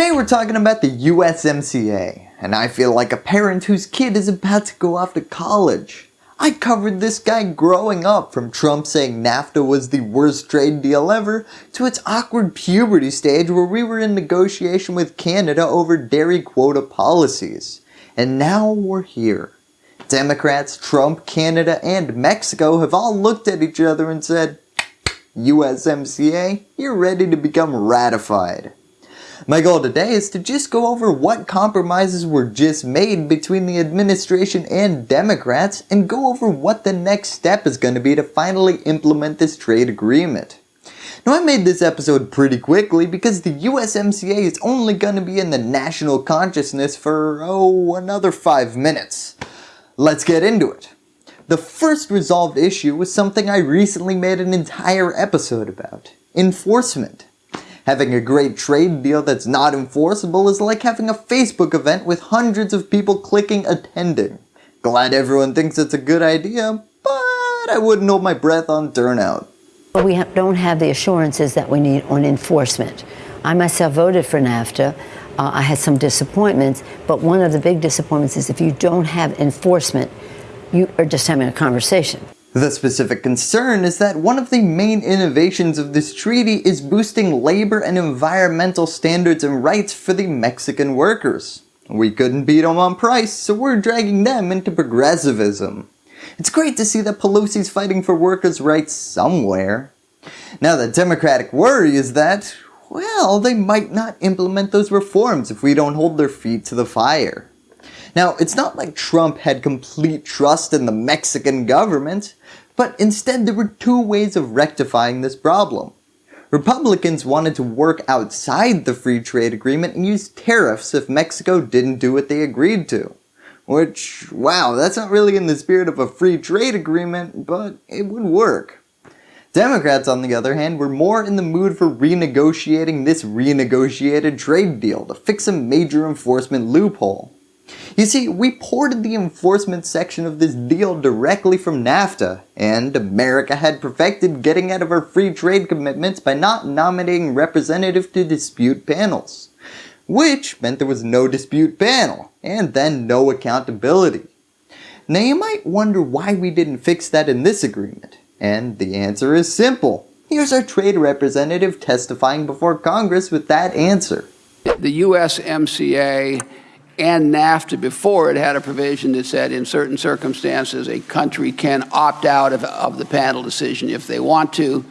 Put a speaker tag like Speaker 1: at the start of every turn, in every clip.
Speaker 1: Today we're talking about the USMCA, and I feel like a parent whose kid is about to go off to college. I covered this guy growing up from Trump saying NAFTA was the worst trade deal ever to its awkward puberty stage where we were in negotiation with Canada over dairy quota policies. And now we're here. Democrats, Trump, Canada, and Mexico have all looked at each other and said, USMCA, you're ready to become ratified. My goal today is to just go over what compromises were just made between the administration and Democrats and go over what the next step is going to be to finally implement this trade agreement. Now I made this episode pretty quickly because the USMCA is only going to be in the national consciousness for, oh, another 5 minutes. Let's get into it. The first resolved issue was something I recently made an entire episode about. Enforcement. Having a great trade deal that's not enforceable is like having a Facebook event with hundreds of people clicking attending. Glad everyone thinks it's a good idea, but I wouldn't hold my breath on turnout.
Speaker 2: We don't have the assurances that we need on enforcement. I myself voted for NAFTA. Uh, I had some disappointments, but one of the big disappointments is if you don't have enforcement, you are just having a conversation.
Speaker 1: The specific concern is that one of the main innovations of this treaty is boosting labor and environmental standards and rights for the Mexican workers. We couldn't beat them on price, so we're dragging them into progressivism. It's great to see that Pelosi's fighting for workers' rights somewhere. Now the Democratic worry is that, well, they might not implement those reforms if we don't hold their feet to the fire. Now, it's not like Trump had complete trust in the Mexican government, but instead there were two ways of rectifying this problem. Republicans wanted to work outside the free trade agreement and use tariffs if Mexico didn't do what they agreed to. Which, wow, that's not really in the spirit of a free trade agreement, but it would work. Democrats, on the other hand, were more in the mood for renegotiating this renegotiated trade deal to fix a major enforcement loophole. You see, we ported the enforcement section of this deal directly from NAFTA, and America had perfected getting out of our free trade commitments by not nominating representatives to dispute panels. Which meant there was no dispute panel, and then no accountability. Now you might wonder why we didn't fix that in this agreement, and the answer is simple. Here's our trade representative testifying before Congress with that answer.
Speaker 3: The USMCA and NAFTA before it had a provision that said in certain circumstances a country can opt out of, of the panel decision if they want to.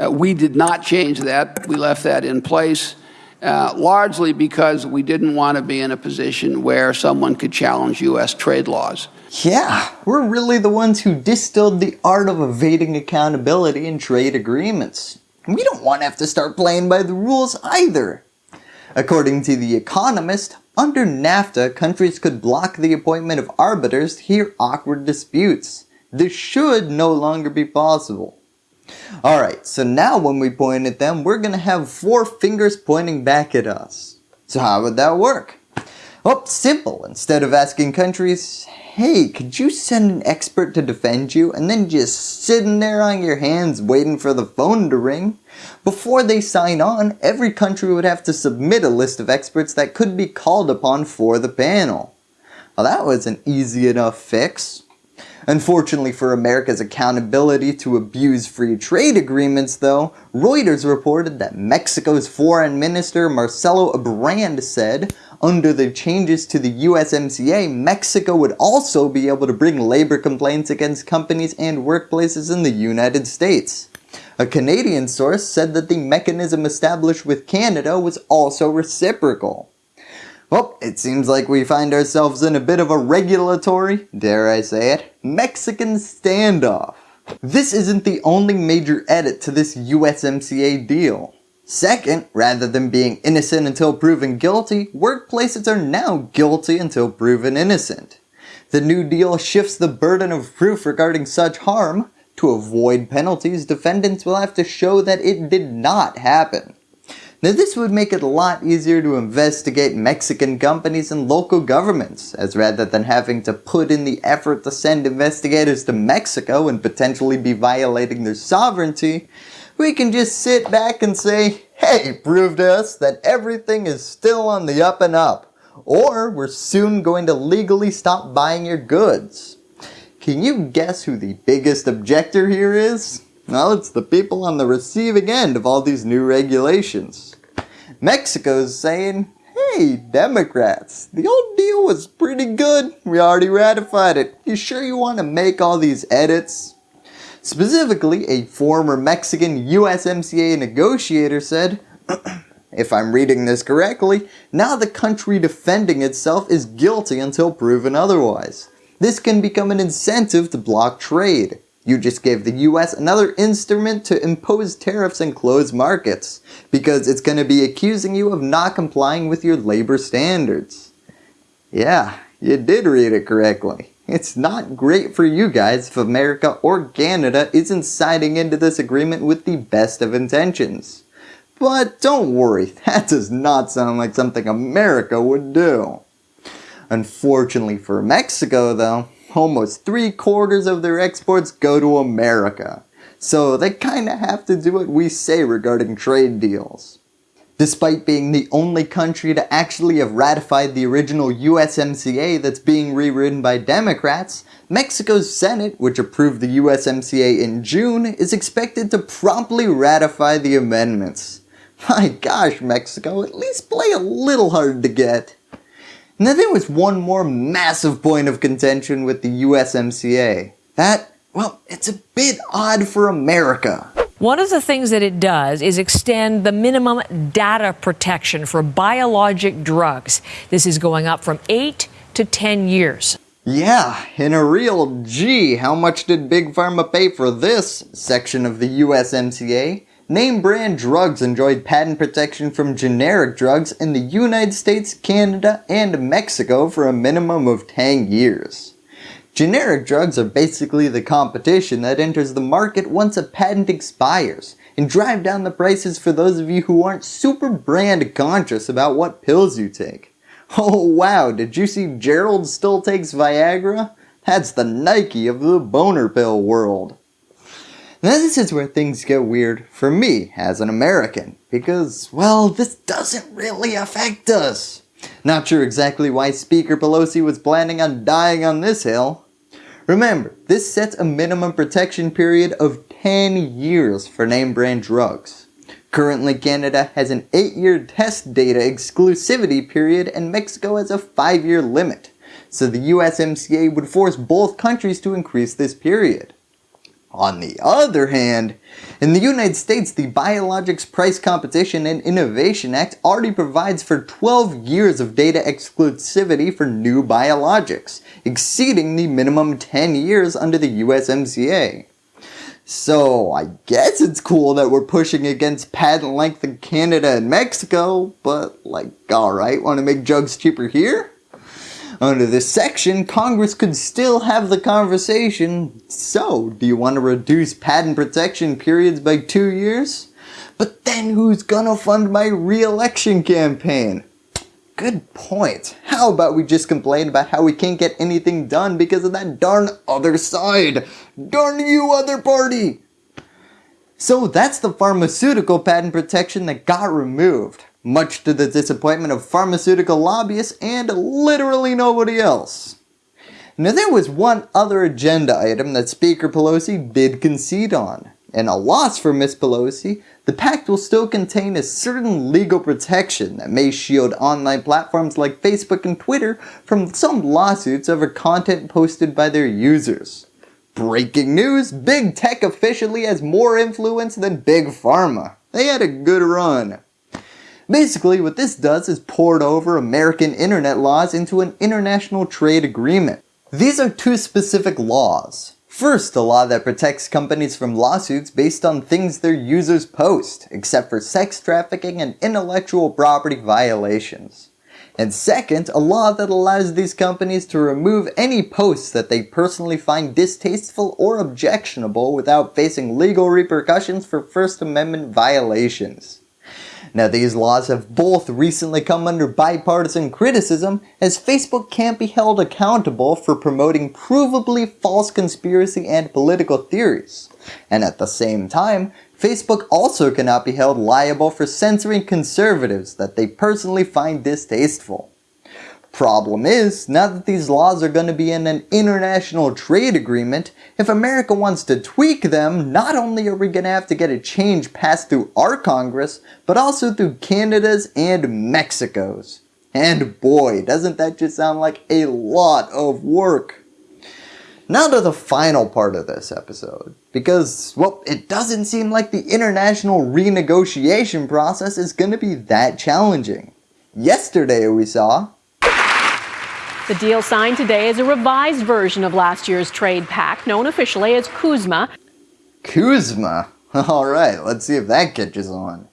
Speaker 3: Uh, we did not change that. We left that in place. Uh, largely because we didn't want to be in a position where someone could challenge U.S. trade laws.
Speaker 1: Yeah, we're really the ones who distilled the art of evading accountability in trade agreements. We don't want to have to start playing by the rules either. According to The Economist, under NAFTA, countries could block the appointment of arbiters to hear awkward disputes. This should no longer be possible. Alright, so now when we point at them, we're going to have four fingers pointing back at us. So how would that work? Well, simple. Instead of asking countries, hey, could you send an expert to defend you and then just sitting there on your hands waiting for the phone to ring? Before they sign on, every country would have to submit a list of experts that could be called upon for the panel. Well, that was an easy enough fix. Unfortunately for America's accountability to abuse free trade agreements though, Reuters reported that Mexico's foreign minister Marcelo Ebrard said under the changes to the USMCA, Mexico would also be able to bring labor complaints against companies and workplaces in the United States. A Canadian source said that the mechanism established with Canada was also reciprocal. Well, it seems like we find ourselves in a bit of a regulatory, dare I say it, Mexican standoff. This isn't the only major edit to this USMCA deal. Second, rather than being innocent until proven guilty, workplaces are now guilty until proven innocent. The new deal shifts the burden of proof regarding such harm. To avoid penalties, defendants will have to show that it did not happen. Now this would make it a lot easier to investigate Mexican companies and local governments, as rather than having to put in the effort to send investigators to Mexico and potentially be violating their sovereignty, we can just sit back and say, hey, prove to us that everything is still on the up and up, or we're soon going to legally stop buying your goods. Can you guess who the biggest objector here is? Well, it's the people on the receiving end of all these new regulations. Mexico's saying, hey, Democrats, the old deal was pretty good. We already ratified it. You sure you want to make all these edits? Specifically, a former Mexican USMCA negotiator said, if I'm reading this correctly, now the country defending itself is guilty until proven otherwise. This can become an incentive to block trade. You just gave the US another instrument to impose tariffs and close markets, because it's going to be accusing you of not complying with your labor standards. Yeah, you did read it correctly. It's not great for you guys if America or Canada isn't signing into this agreement with the best of intentions. But don't worry, that does not sound like something America would do. Unfortunately for Mexico though, almost three quarters of their exports go to America. So they kinda have to do what we say regarding trade deals. Despite being the only country to actually have ratified the original USMCA that's being rewritten by Democrats, Mexico's Senate, which approved the USMCA in June, is expected to promptly ratify the amendments. My gosh Mexico, at least play a little hard to get. Now there was one more massive point of contention with the USMCA. That, well, it's a bit odd for America.
Speaker 4: One of the things that it does is extend the minimum data protection for biologic drugs. This is going up from 8 to 10 years.
Speaker 1: Yeah, in a real G, how much did Big Pharma pay for this section of the USMCA? Name brand drugs enjoyed patent protection from generic drugs in the United States, Canada, and Mexico for a minimum of 10 years. Generic drugs are basically the competition that enters the market once a patent expires and drive down the prices for those of you who aren't super brand conscious about what pills you take. Oh wow, did you see Gerald still takes Viagra? That's the Nike of the boner pill world. Now this is where things get weird for me as an American because, well, this doesn't really affect us. Not sure exactly why Speaker Pelosi was planning on dying on this hill. Remember, this sets a minimum protection period of 10 years for name brand drugs. Currently Canada has an 8 year test data exclusivity period and Mexico has a 5 year limit. So the USMCA would force both countries to increase this period. On the other hand, in the United States, the Biologics Price Competition and Innovation Act already provides for 12 years of data exclusivity for new biologics, exceeding the minimum 10 years under the USMCA. So I guess it's cool that we're pushing against patent length in Canada and Mexico, but like alright, want to make drugs cheaper here? Under this section, Congress could still have the conversation, so do you want to reduce patent protection periods by two years? But then who's gonna fund my re-election campaign? Good point. How about we just complain about how we can't get anything done because of that darn other side? Darn you other party! So that's the pharmaceutical patent protection that got removed much to the disappointment of pharmaceutical lobbyists and literally nobody else. Now there was one other agenda item that Speaker Pelosi did concede on. And a loss for Ms. Pelosi, the pact will still contain a certain legal protection that may shield online platforms like Facebook and Twitter from some lawsuits over content posted by their users. Breaking news, Big Tech officially has more influence than Big Pharma. They had a good run. Basically what this does is port over American internet laws into an international trade agreement. These are two specific laws. First, a law that protects companies from lawsuits based on things their users post, except for sex trafficking and intellectual property violations. And second, a law that allows these companies to remove any posts that they personally find distasteful or objectionable without facing legal repercussions for First Amendment violations. Now these laws have both recently come under bipartisan criticism as Facebook can't be held accountable for promoting provably false conspiracy and political theories. And at the same time, Facebook also cannot be held liable for censoring conservatives that they personally find distasteful. Problem is, now that these laws are going to be in an international trade agreement, if America wants to tweak them, not only are we going to have to get a change passed through our Congress, but also through Canada's and Mexico's. And boy, doesn't that just sound like a lot of work. Now to the final part of this episode, because, well, it doesn't seem like the international renegotiation process is going to be that challenging. Yesterday we saw
Speaker 5: the deal signed today is a revised version of last year's trade pact, known officially as CUSMA.
Speaker 1: CUSMA? Alright, let's see if that catches on.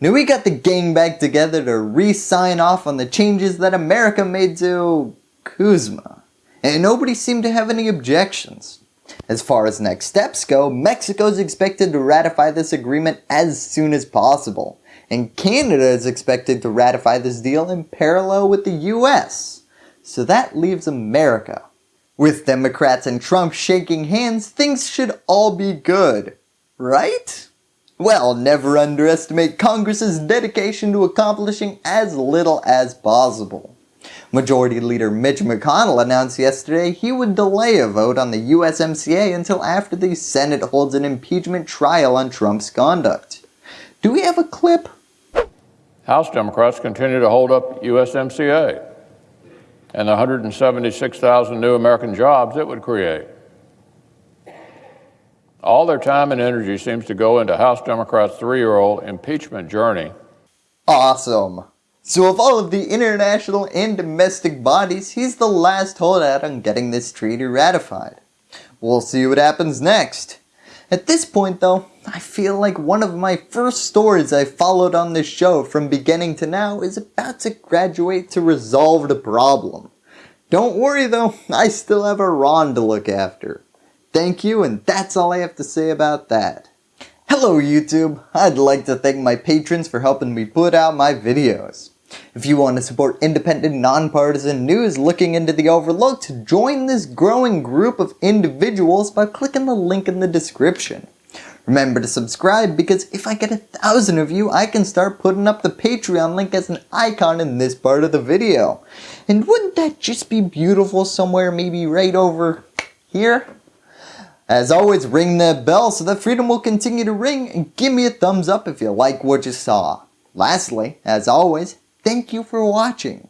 Speaker 1: Now we got the gang back together to re-sign off on the changes that America made to CUSMA. and nobody seemed to have any objections. As far as next steps go, Mexico is expected to ratify this agreement as soon as possible, and Canada is expected to ratify this deal in parallel with the US. So that leaves America. With Democrats and Trump shaking hands, things should all be good, right? Well, never underestimate Congress's dedication to accomplishing as little as possible. Majority Leader Mitch McConnell announced yesterday he would delay a vote on the USMCA until after the Senate holds an impeachment trial on Trump's conduct. Do we have a clip?
Speaker 6: House Democrats continue to hold up USMCA and the 176,000 new American jobs it would create. All their time and energy seems to go into House Democrats' three-year-old impeachment journey.
Speaker 1: Awesome. So of all of the international and domestic bodies, he's the last holdout on getting this treaty ratified. We'll see what happens next. At this point though, I feel like one of my first stories I followed on this show from beginning to now is about to graduate to resolved a problem. Don't worry though, I still have a Ron to look after. Thank you and that's all I have to say about that. Hello YouTube, I'd like to thank my patrons for helping me put out my videos. If you want to support independent, nonpartisan news looking into the overlooked, join this growing group of individuals by clicking the link in the description. Remember to subscribe because if I get a thousand of you, I can start putting up the Patreon link as an icon in this part of the video. And wouldn't that just be beautiful somewhere maybe right over here? As always, ring that bell so that freedom will continue to ring and give me a thumbs up if you like what you saw. Lastly, as always, thank you for watching.